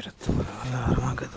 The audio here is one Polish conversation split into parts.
كثير والله ما قدرت.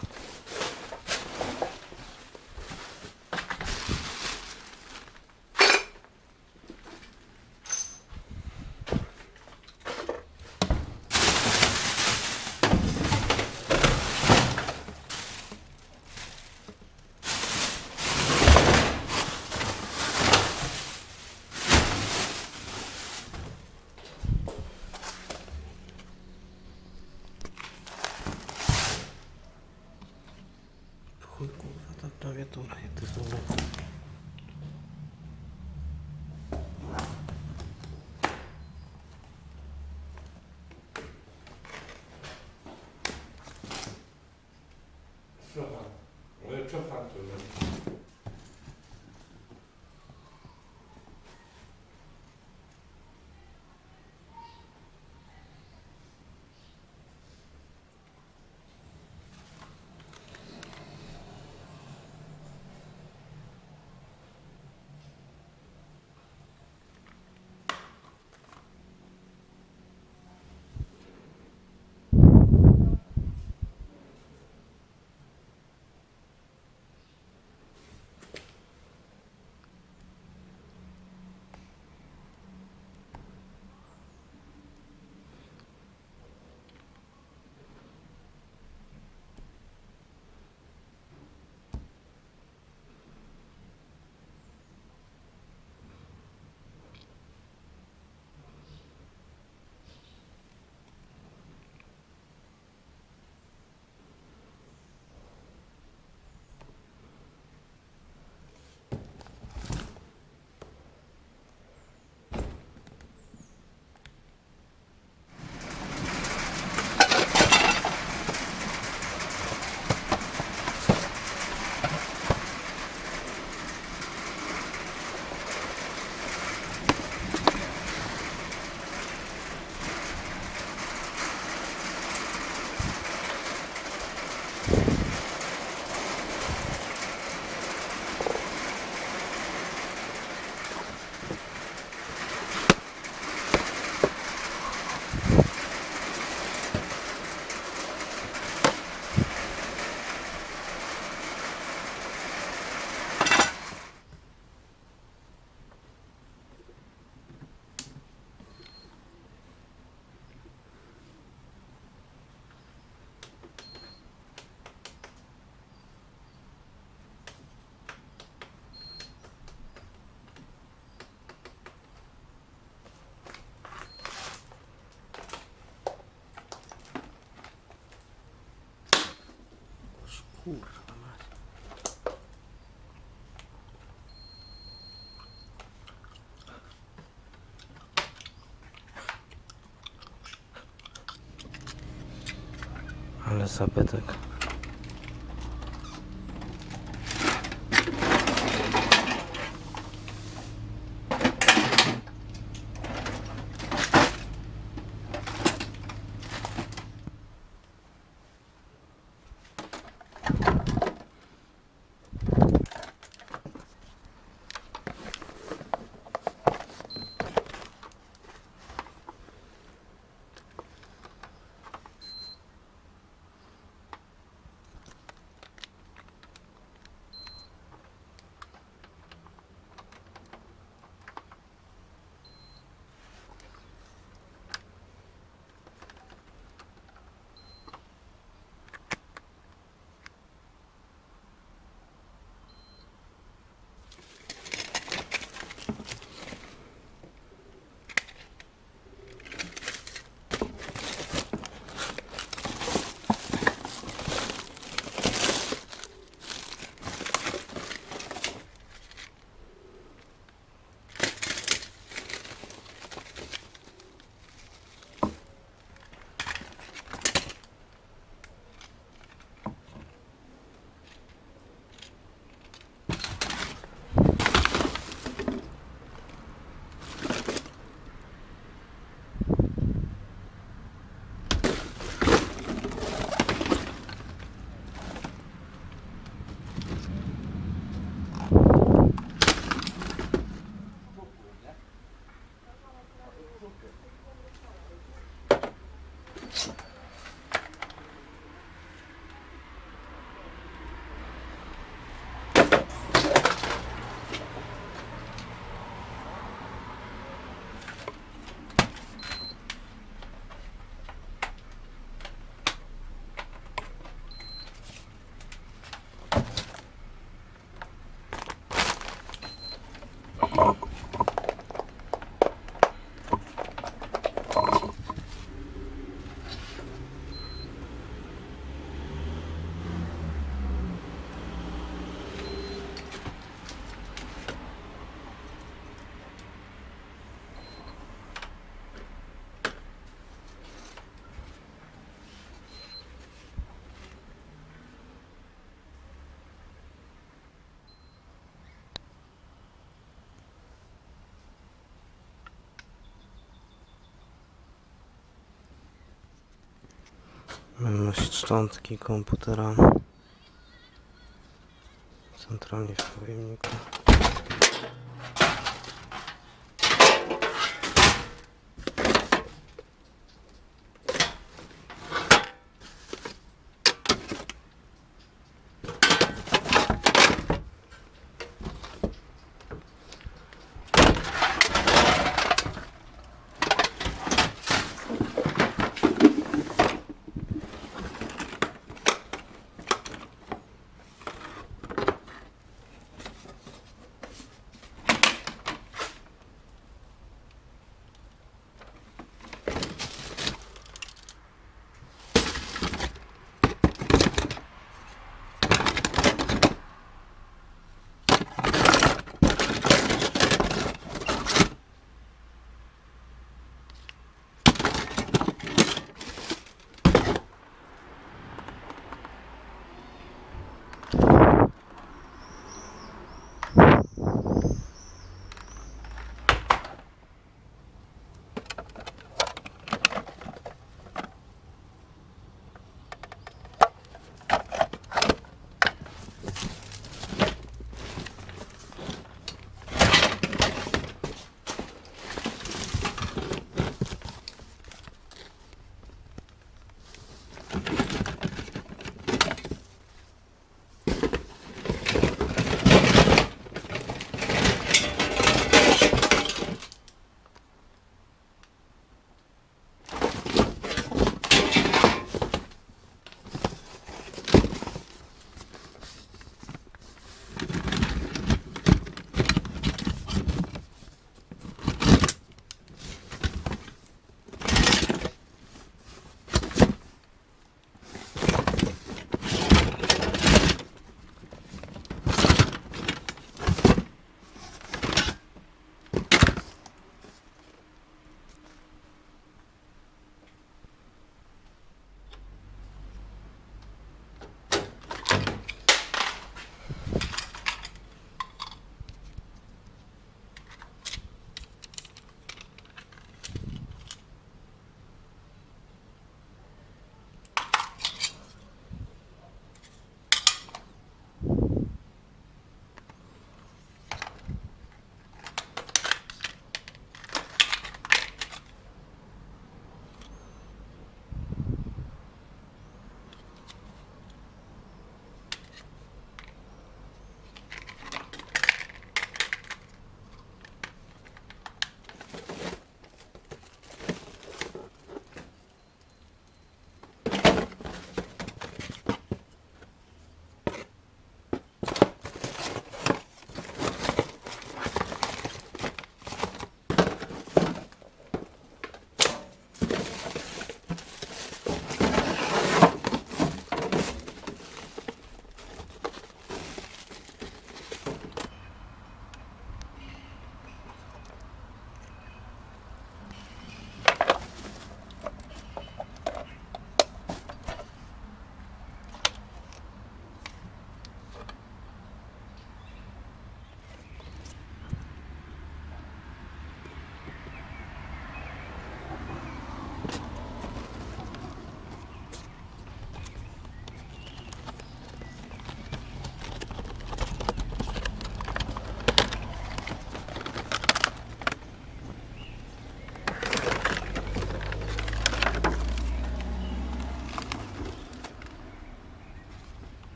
Jasa Pytek. Szczątki komputera. Centralnie w pojemniku.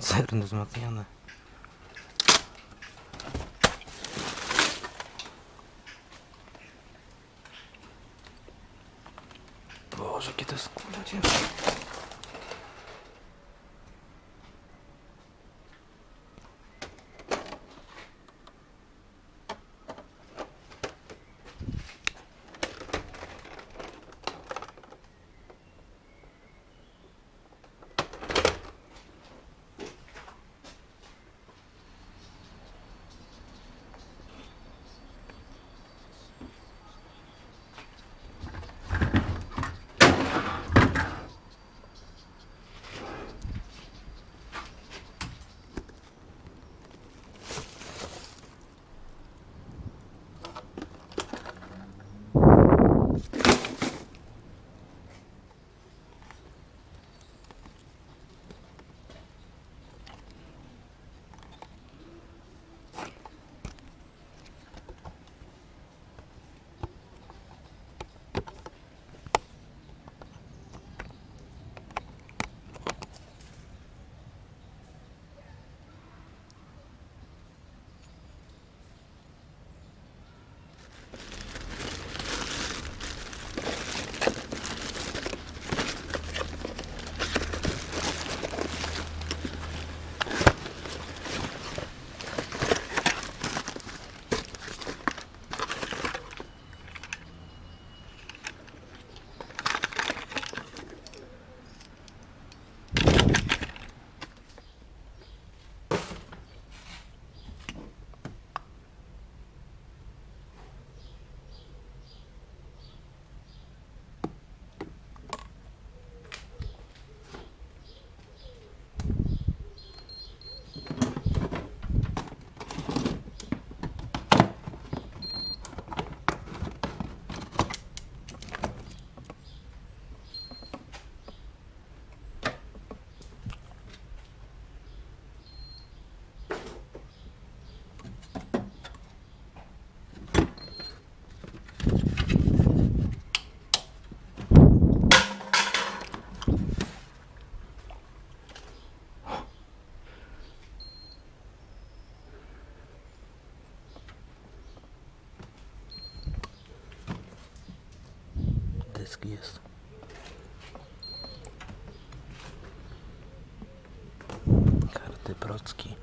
концерн из Dysk jest. Karty procki.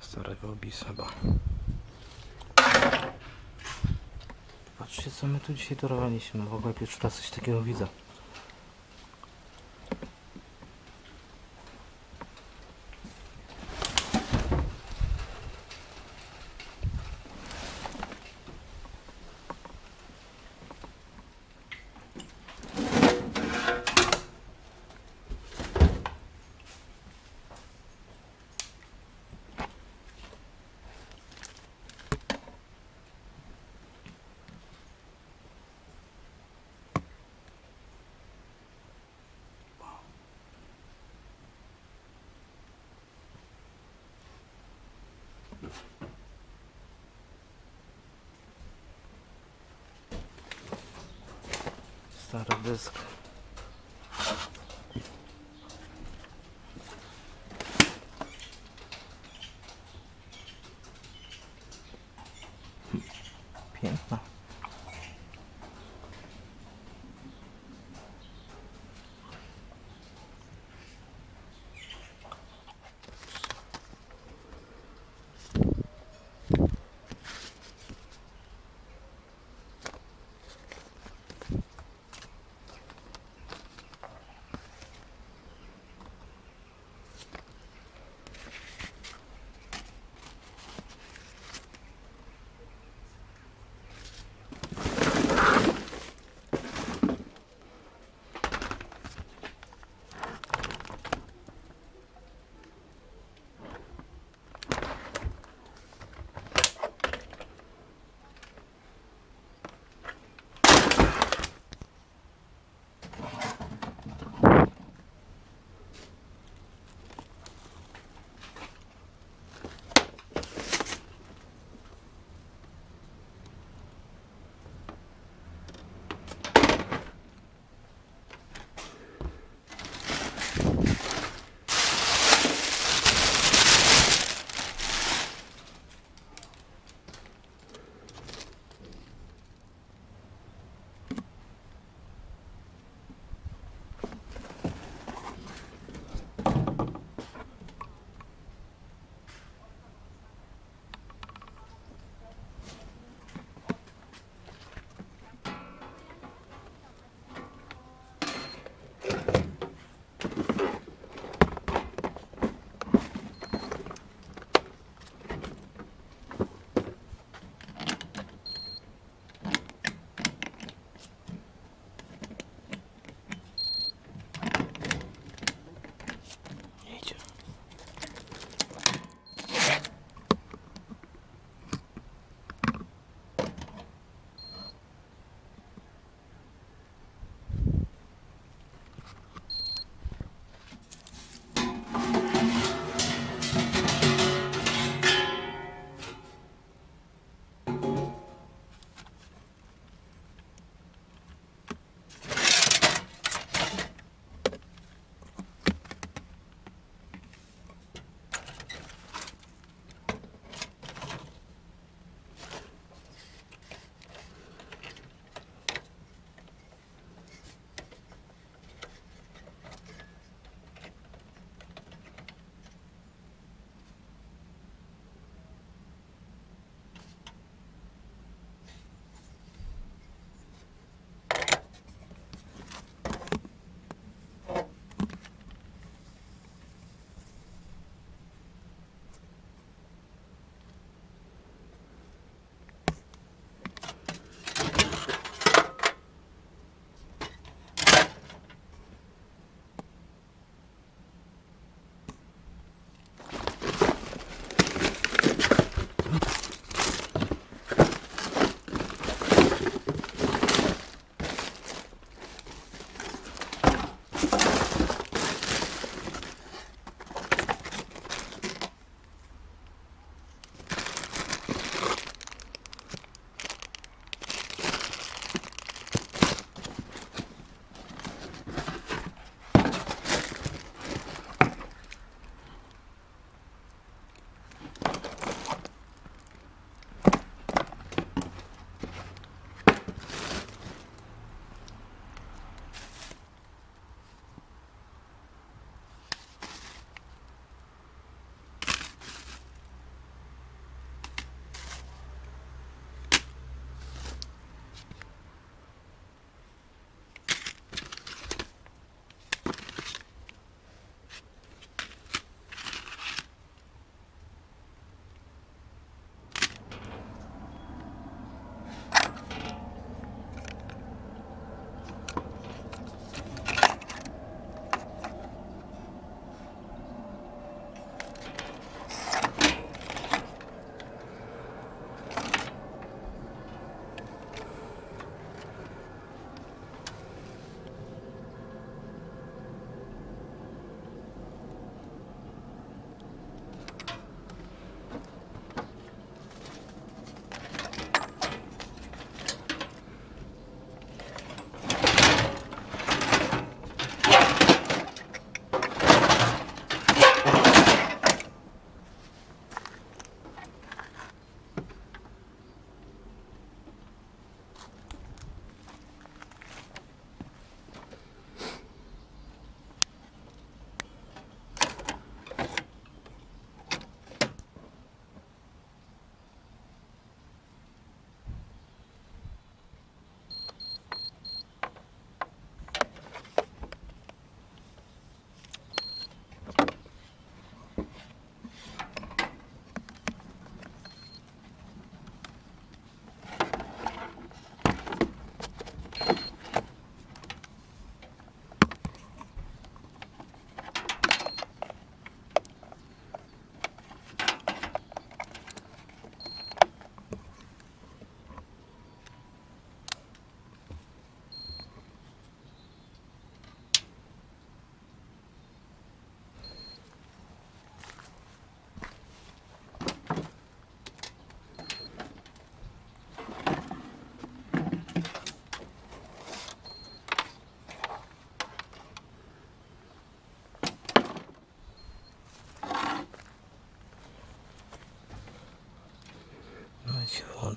Starego Bisaba. Patrzcie co my tu dzisiaj dorwaliśmy. W ogóle pierwszy raz coś takiego widzę. Out of this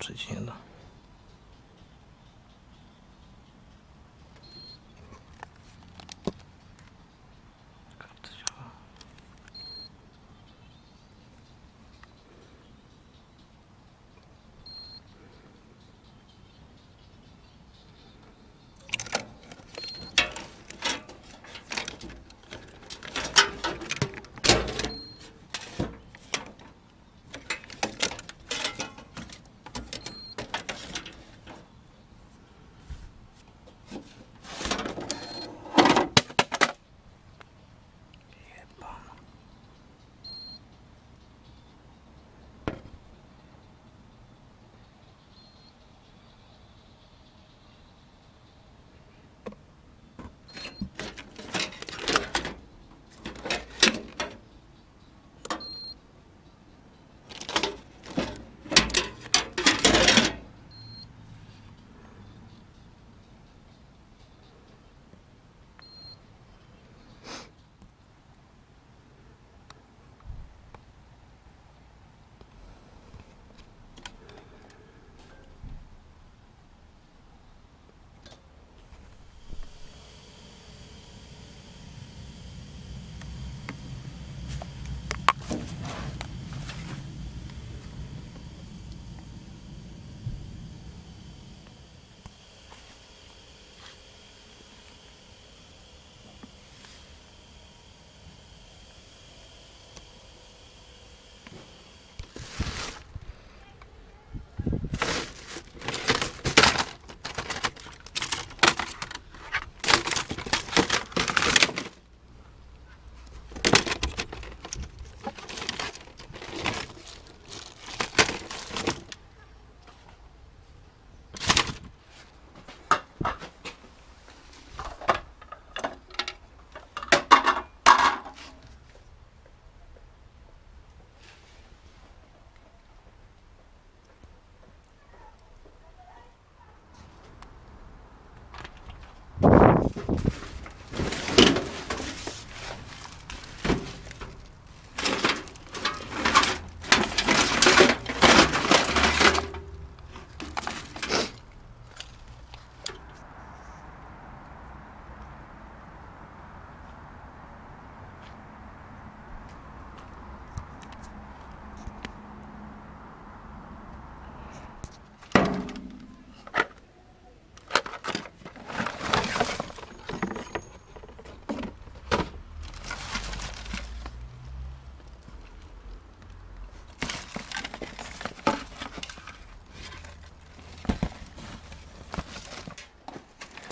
się wyłączyć nie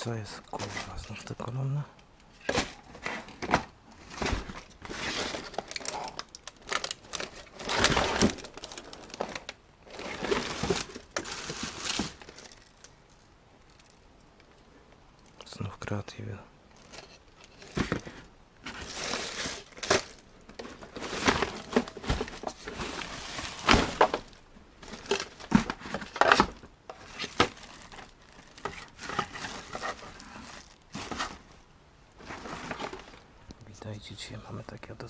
Co jest kurwa? Znów te kolumny? Znów kreatywy. Witajcie, dzisiaj mamy takie oto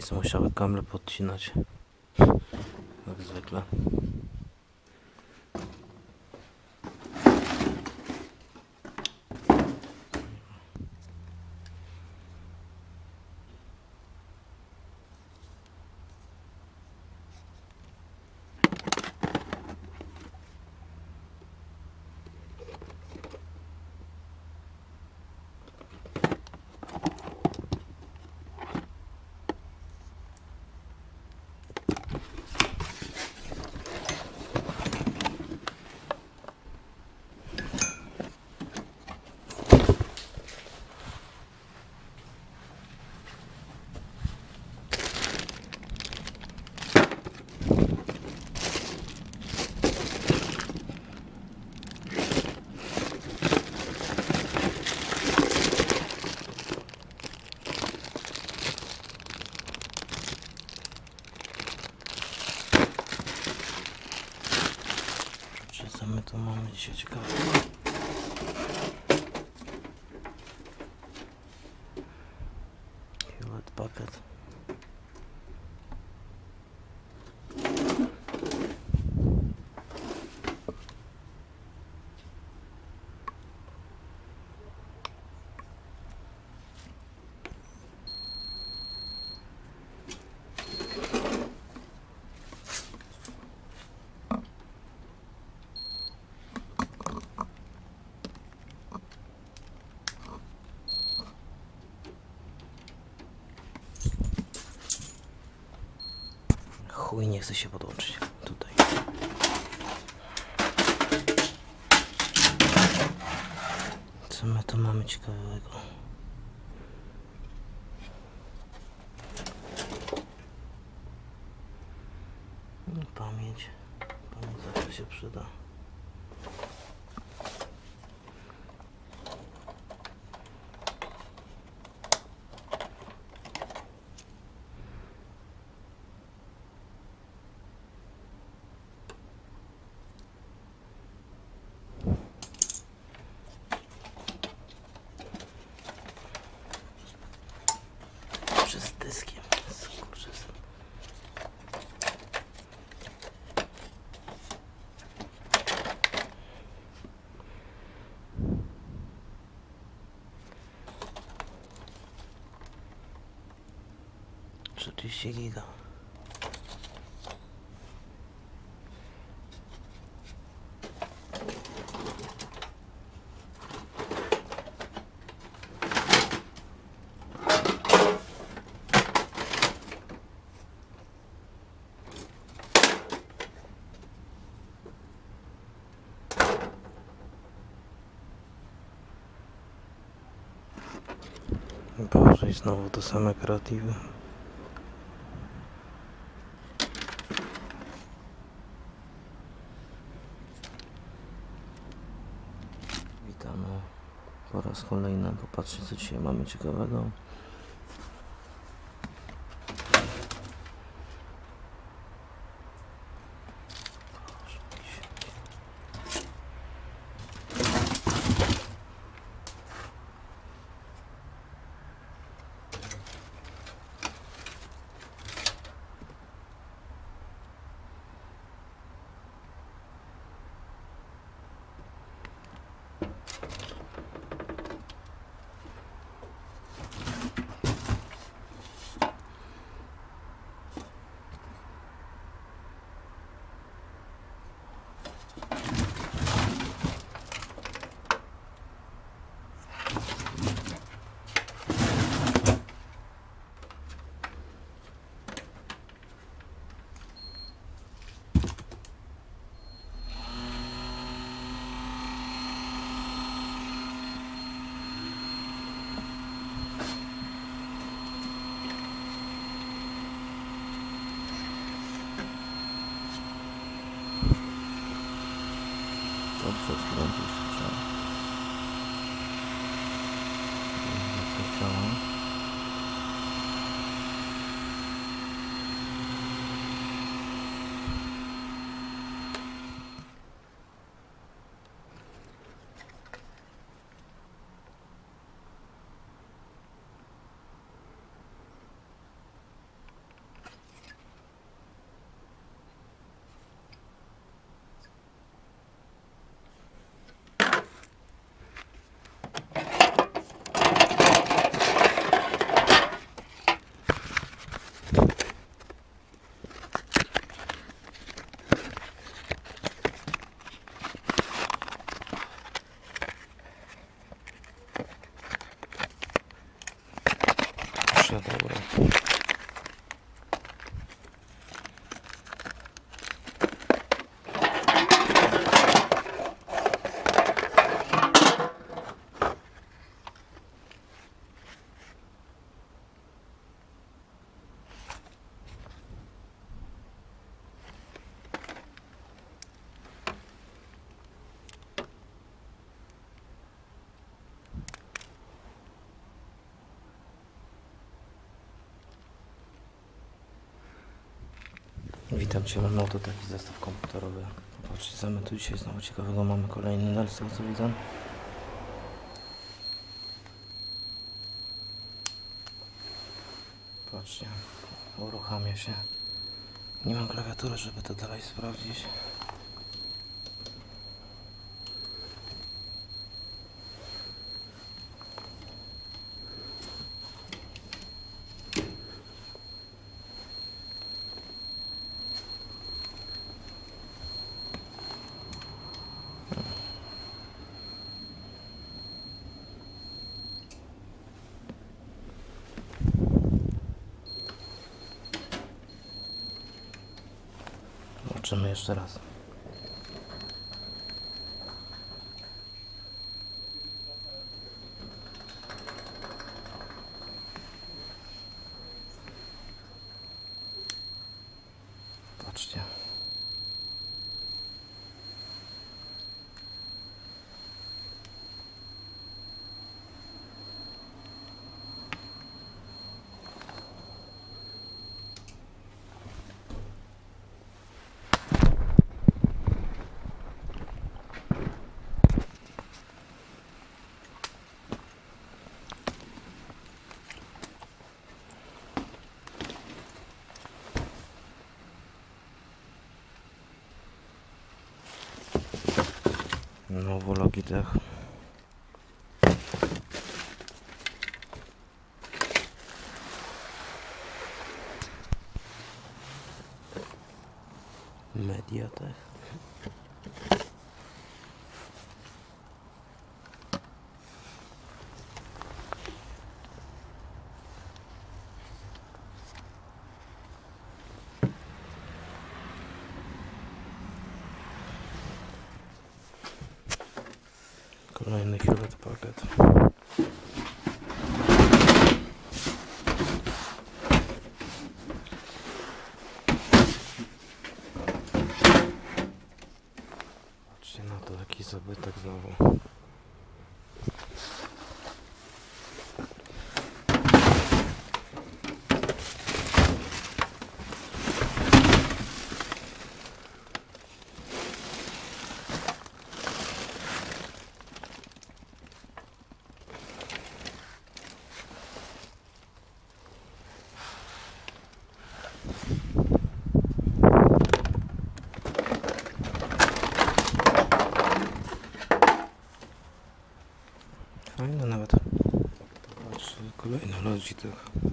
sprzęty. są musiały kable podcinać. Jak zwykle. Czy co my tu mamy dzisiaj ciekawe? Hewlett Packard. Chuj, nie chce się podłączyć. Tutaj. Co my tu mamy ciekawego? 14 giga Boże, i znowu to same kreatywy. Popatrzcie, co dzisiaj mamy ciekawego. Witam Cię, mam oto taki zestaw komputerowy. Popatrzcie, my tu dzisiaj znowu ciekawego mamy. Kolejny Nelson, co widzę. Patrzcie, uruchamia się. Nie mam klawiatury, żeby to dalej sprawdzić. Zobaczymy jeszcze raz. Patrzcie. Znowu Logitech. Mediatek. робити так знову. Kolejny Logitech. Co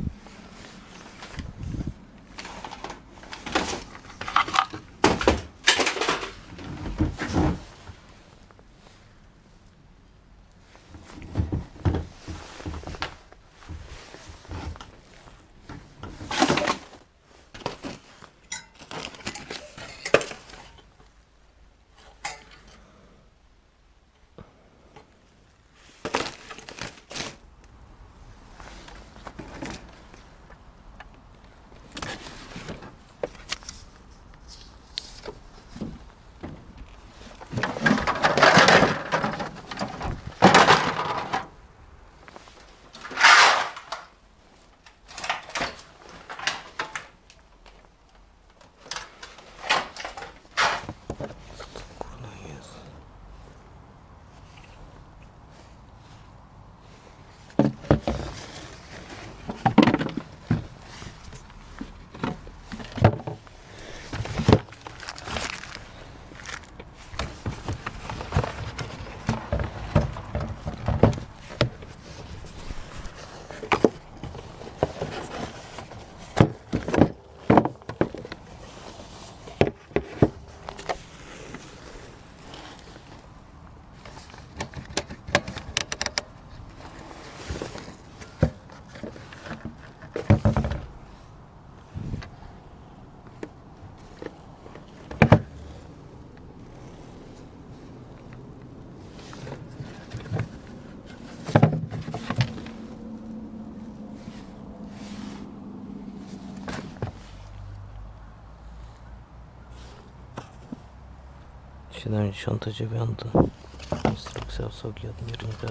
79. Instrukcja obsługi odmiernika.